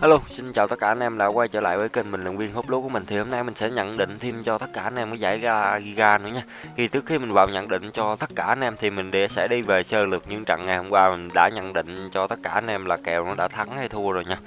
Hello, xin chào tất cả anh em đã quay trở lại với kênh bình luận viên hút lúa của mình thì hôm nay mình sẽ nhận định thêm cho tất cả anh em cái giải ga Giga nữa nha. Thì trước khi mình vào nhận định cho tất cả anh em thì mình để sẽ đi về sơ lược những trận ngày hôm qua mình đã nhận định cho tất cả anh em là kèo nó đã thắng hay thua rồi nha.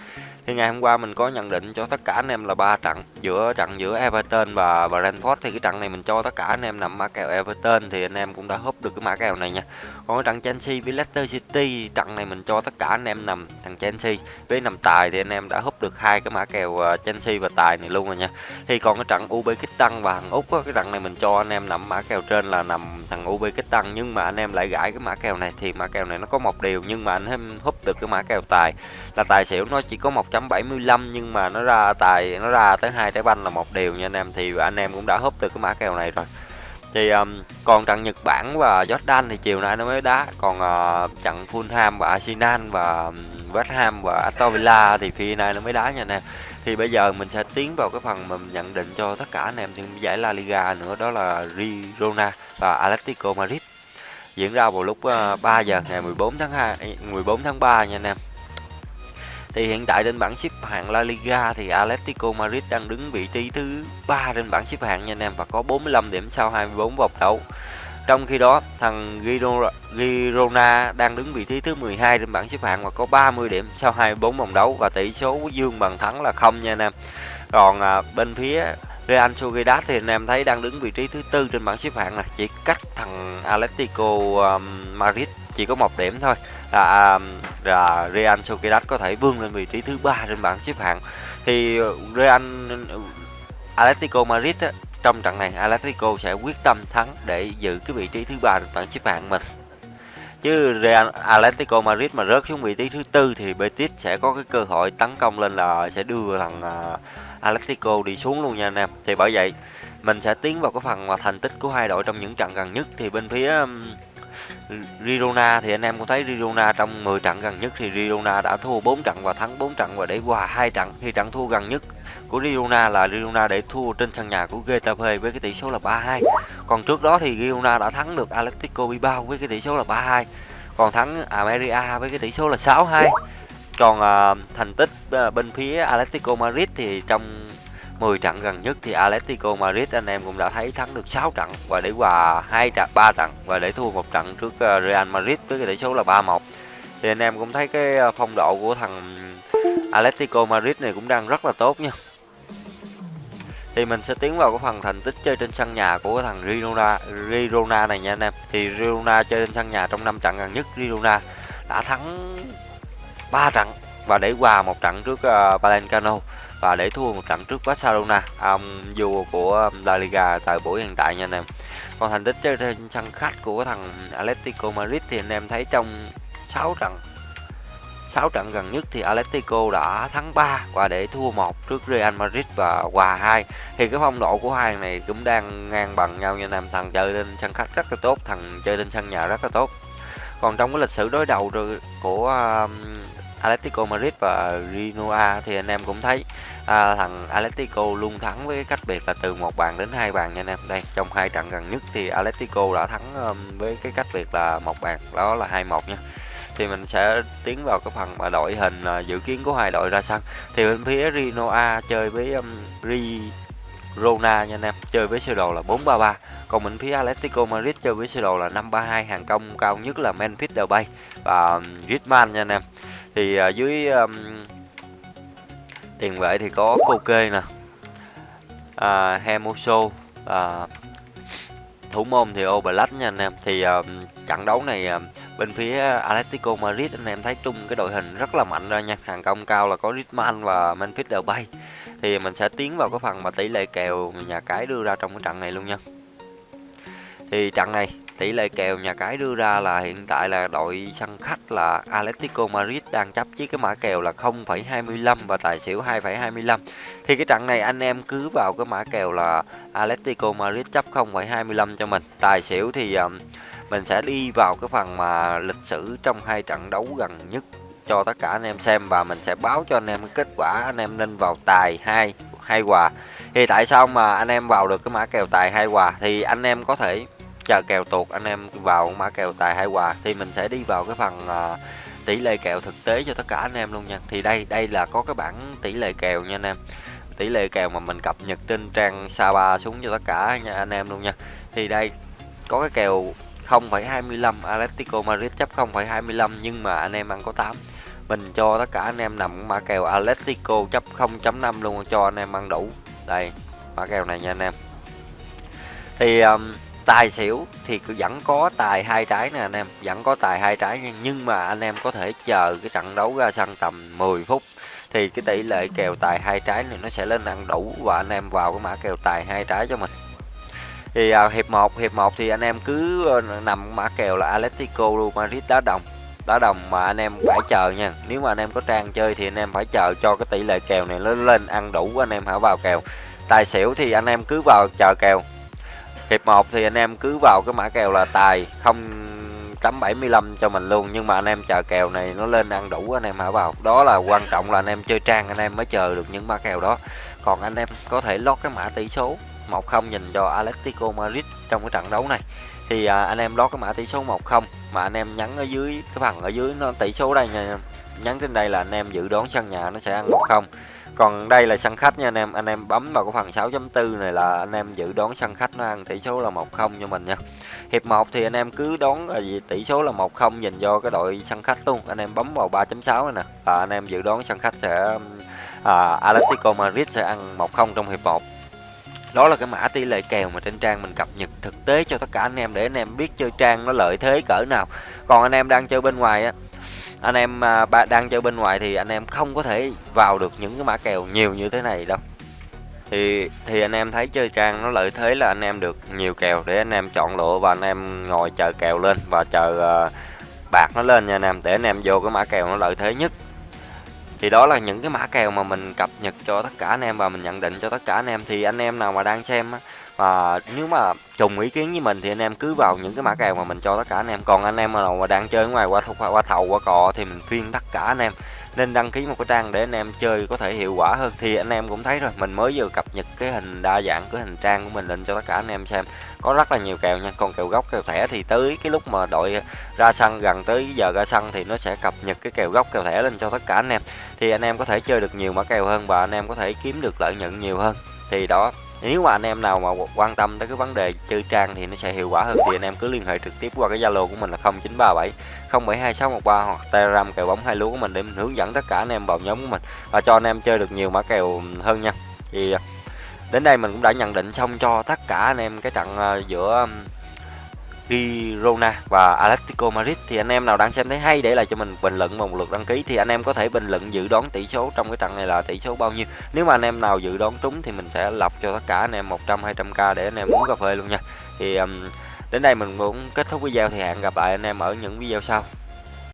Thì ngày hôm qua mình có nhận định cho tất cả anh em là ba trận giữa trận giữa Everton và Brentford thì cái trận này mình cho tất cả anh em nằm mã kèo Everton thì anh em cũng đã húp được cái mã kèo này nha. Còn cái trận Chelsea với Leicester City trận này mình cho tất cả anh em nằm thằng Chelsea với nằm tài thì anh em đã húp được hai cái mã kèo ờ, Chelsea và tài này luôn rồi nha. Thì còn cái trận Uzbekistan và thằng Úc á, cái trận này mình cho anh em nằm mã kèo trên là nằm thằng Uzbekistan nhưng mà anh em lại gãi cái mã kèo này thì mã kèo này nó có một điều nhưng mà anh em húp được cái mã kèo tài là tài xỉu nó chỉ có một 1.75 nhưng mà nó ra tài nó ra tới hai trái banh là một điều nha anh em. Thì anh em cũng đã húp được cái mã kèo này rồi. Thì um, còn trận Nhật Bản và Jordan thì chiều nay nó mới đá. Còn uh, trận Fulham và Arsenal và um, West Ham và Aston Villa thì phi nay nó mới đá nha anh em. Thì bây giờ mình sẽ tiến vào cái phần mà mình nhận định cho tất cả anh em trên giải La Liga nữa đó là Girona và Atletico Madrid. Diễn ra vào lúc ờ, uh, 3 giờ ngày 14 tháng 2 14 tháng 3 nha anh em thì hiện tại trên bảng xếp hạng La Liga thì Atletico Madrid đang đứng vị trí thứ ba trên bảng xếp hạng nha anh em và có 45 điểm sau 24 vòng đấu. Trong khi đó, thằng Girona đang đứng vị trí thứ 12 trên bảng xếp hạng và có 30 điểm sau 24 vòng đấu và tỷ số dương bằng thắng là không nha anh em. Còn à, bên phía Real Sociedad thì anh em thấy đang đứng vị trí thứ tư trên bảng xếp hạng này, chỉ cách thằng Atletico um, Madrid chỉ có một điểm thôi. Là, là Real Sociedad có thể vươn lên vị trí thứ ba trên bảng xếp hạng. Thì ờ, Real ờ, Atletico Madrid á, trong trận này Atletico sẽ quyết tâm thắng để giữ cái vị trí thứ ba trên bảng xếp hạng mình. Chứ Real Atletico Madrid mà rớt xuống vị trí thứ tư thì Betis sẽ có cái cơ hội tấn công lên là sẽ đưa thằng ờ, Atletico đi xuống luôn nha anh em. Thì bởi vậy mình sẽ tiến vào cái phần mà thành tích của hai đội trong những trận gần nhất. Thì bên phía Girona thì anh em cũng thấy Girona trong 10 trận gần nhất thì Girona đã thua 4 trận và thắng 4 trận và để hòa hai trận thì trận thua gần nhất của Girona là Girona để thua trên sân nhà của Getafe với cái tỷ số là 3-2. Còn trước đó thì Girona đã thắng được Atletico Bilbao với cái tỷ số là 3-2. Còn thắng Almeria với cái tỷ số là 6-2. Còn uh, thành tích uh, bên phía Atletico Madrid thì trong 10 trận gần nhất thì Atletico Madrid anh em cũng đã thấy thắng được 6 trận và để hòa hai trận 3 trận và để thua một trận trước ờ, Real Madrid với cái tỷ số là 3-1. Thì anh em cũng thấy cái ờ, phong độ của thằng Atletico Madrid này cũng đang rất là tốt nha. Thì mình sẽ tiến vào cái phần thành tích chơi trên sân nhà của thằng Girona, Girona này nha anh em. Thì Girona chơi trên sân nhà trong 5 trận gần nhất Girona đã thắng 3 trận và để hòa một trận trước uh, và để thua một trận trước Barcelona, ông vua của La Liga tại buổi hiện tại nha anh em. Còn thành tích chơi trên sân khách của thằng Atletico Madrid thì anh em thấy trong 6 trận 6 trận gần nhất thì Atletico đã thắng 3 và để thua một trước Real Madrid và hòa 2 thì cái phong độ của hai này cũng đang ngang bằng nhau nha anh em. Thằng chơi trên sân khách rất là tốt, thằng chơi trên sân nhà rất là tốt. Còn trong cái lịch sử đối đầu của um, Atletico Madrid và Rinoa thì anh em cũng thấy à, thằng Atletico luôn thắng với cách biệt là từ một bàn đến hai bàn nha anh em. Đây trong hai trận gần nhất thì Atletico đã thắng um, với cái cách biệt là một bàn đó là hai một nha. Thì mình sẽ tiến vào cái phần mà đội hình uh, dự kiến của hai đội ra sân. Thì bên phía Rinoa chơi với um, Rona nha anh em chơi với sơ đồ là 433 còn bên phía Atletico Madrid chơi với sơ đồ là 532 hàng công cao nhất là Memphis Depay và um, Griezmann nha anh em thì à, dưới um, tiền vệ thì có Koke nè à, Hemoso à, thủ môn thì Oblak nha anh em. Thì uh, trận đấu này uh, bên phía Atletico Madrid anh em thấy chung cái đội hình rất là mạnh ra nha. Hàng công cao là có Griezmann và Memphis Depay. Thì mình sẽ tiến vào cái phần mà tỷ lệ kèo nhà cái đưa ra trong cái trận này luôn nha. Thì trận này Tỷ lệ kèo nhà cái đưa ra là hiện tại là đội sân khách là Atletico Madrid đang chấp với cái mã kèo là 0,25 và tài xỉu 2,25. Thì cái trận này anh em cứ vào cái mã kèo là Atletico Madrid chấp 0,25 cho mình. Tài xỉu thì um, mình sẽ đi vào cái phần mà lịch sử trong hai trận đấu gần nhất cho tất cả anh em xem và mình sẽ báo cho anh em cái kết quả anh em nên vào tài hai hai hòa. Thì tại sao mà anh em vào được cái mã kèo tài hai hòa thì anh em có thể chờ kèo tuột anh em vào mã kèo tài hai quà thì mình sẽ đi vào cái phần uh, tỷ lệ kèo thực tế cho tất cả anh em luôn nha. Thì đây đây là có cái bảng tỷ lệ kèo nha anh em. Tỷ lệ kèo mà mình cập nhật trên trang Saba xuống cho tất cả nha anh em luôn nha. Thì đây có cái kèo 0,25 Atletico Madrid chấp 0,25 nhưng mà anh em ăn có 8 mình cho tất cả anh em nằm mã kèo Atletico chấp 0.5 luôn cho anh em ăn đủ. Đây mã kèo này nha anh em. Thì um, tài xỉu thì vẫn có tài hai trái nè anh em vẫn có tài hai trái nhưng mà anh em có thể chờ cái trận đấu ra sân tầm 10 phút thì cái tỷ lệ kèo tài hai trái này nó sẽ lên ăn đủ và anh em vào cái mã kèo tài hai trái cho mình. Thì à, hiệp 1 hiệp 1 thì anh em cứ ờ, nằm mã kèo là Atletico Madrid đá đồng đá đồng mà anh em phải chờ nha. Nếu mà anh em có trang chơi thì anh em phải chờ cho cái tỷ lệ kèo này lên lên ăn đủ anh em hãy vào kèo. Tài xỉu thì anh em cứ vào chờ kèo hiệp 1 thì anh em cứ vào cái mã kèo là tài 0.75 cho mình luôn nhưng mà anh em chờ kèo này nó lên ăn đủ anh em hả vào. Đó là quan trọng là anh em chơi trang anh em mới chờ được những mã kèo đó. Còn anh em có thể lót cái mã tỷ số 1-0 nhìn cho Atletico Madrid trong cái trận đấu này. Thì à, anh em lót cái mã tỷ số 1-0 mà anh em nhắn ở dưới cái phần ở dưới nó tỷ số đây nha Nhắn trên đây là anh em dự đoán sân nhà nó sẽ ăn 1-0 còn đây là sân khách nha anh em. Anh em bấm vào cái phần 6.4 này là anh em dự đoán sân khách nó ăn tỷ số là 1-0 cho mình nha. Hiệp 1 thì anh em cứ đoán là gì? Tỷ số là 1-0 dành cho cái đội sân khách luôn. Anh em bấm vào 3.6 này nè. Và anh em dự đoán sân khách sẽ à, Atletico Madrid sẽ ăn 1-0 trong hiệp 1 đó là cái mã tỷ lệ kèo mà trên trang mình cập nhật thực tế cho tất cả anh em để anh em biết chơi trang nó lợi thế cỡ nào. Còn anh em đang chơi bên ngoài á anh em à, ba đang chơi bên ngoài thì anh em không có thể vào được những cái mã kèo nhiều như thế này đâu. Thì thì anh em thấy chơi trang nó lợi thế là anh em được nhiều kèo để anh em chọn lựa và anh em ngồi chờ kèo lên và chờ uh, bạc nó lên nha anh em để anh em vô cái mã kèo nó lợi thế nhất. Thì đó là những cái mã kèo mà mình cập nhật cho tất cả anh em và mình nhận định cho tất cả anh em. Thì anh em nào mà đang xem á và nếu mà trùng ý kiến với mình thì anh em cứ vào những cái mã kèo mà mình cho tất cả anh em. Còn anh em nào mà đang chơi ngoài qua thầu qua thầu, qua cò thì mình khuyên tất cả anh em nên đăng ký một cái trang để anh em chơi có thể hiệu quả hơn. Thì anh em cũng thấy rồi, mình mới vừa cập nhật cái hình đa dạng, cái hình trang của mình lên cho tất cả anh em xem. Có rất là nhiều kèo nha, còn kèo gốc, kèo thẻ thì tới cái lúc mà đội ra sân, gần tới giờ ra sân thì nó sẽ cập nhật cái kèo gốc, kèo thẻ lên cho tất cả anh em. Thì anh em có thể chơi được nhiều mã kèo hơn và anh em có thể kiếm được lợi nhuận nhiều hơn. Thì đó nếu mà anh em nào mà quan tâm tới cái vấn đề chơi trang thì nó sẽ hiệu quả hơn, thì anh em cứ liên hệ trực tiếp qua cái zalo của mình là 0937 072613 hoặc telegram kèo bóng hai lúa của mình để mình hướng dẫn tất cả anh em vào nhóm của mình và cho anh em chơi được nhiều mã kèo hơn nha. Thì à, đến đây mình cũng đã nhận định xong cho tất cả anh em cái trận à, giữa Girona và Atletico Madrid. Thì anh em nào đang xem thấy hay để lại cho mình bình luận một lượt đăng ký. Thì anh em có thể bình luận dự đoán tỷ số trong cái trận này là tỷ số bao nhiêu. Nếu mà anh em nào dự đoán trúng thì mình sẽ lọc cho tất cả anh em 100 200k để anh em uống cà phê luôn nha. Thì um, đến đây mình cũng kết thúc video. Thì hẹn gặp lại anh em ở những video sau.